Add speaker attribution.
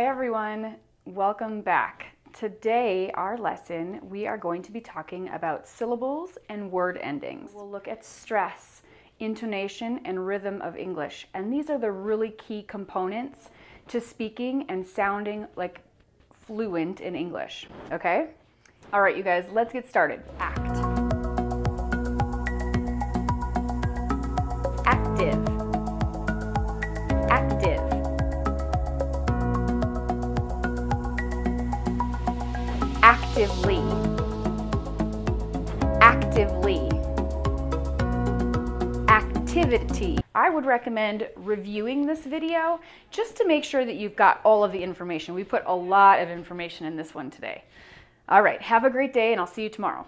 Speaker 1: everyone, welcome back. Today, our lesson, we are going to be talking about syllables and word endings. We'll look at stress, intonation, and rhythm of English. And these are the really key components to speaking and sounding like fluent in English, okay? All right, you guys, let's get started. Act. Active. Active. Actively, actively, activity. I would recommend reviewing this video just to make sure that you've got all of the information. We put a lot of information in this one today. All right, have a great day and I'll see you tomorrow.